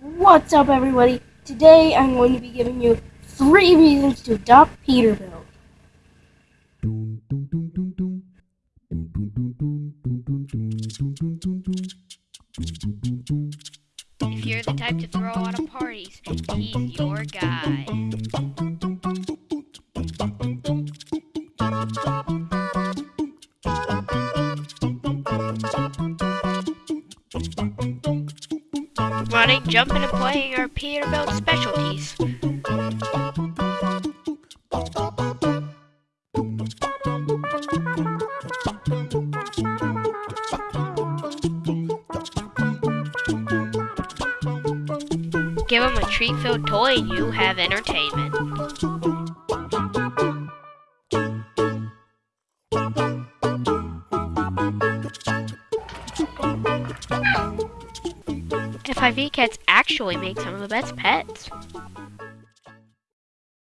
What's up, everybody? Today I'm going to be giving you three reasons to adopt Peterbilt. If you're the type to throw out of parties, he's your guy. Running, jumping, and playing are Peterbilt specialties. Give them a treat-filled toy and you have entertainment. FIV cats actually make some of the best pets.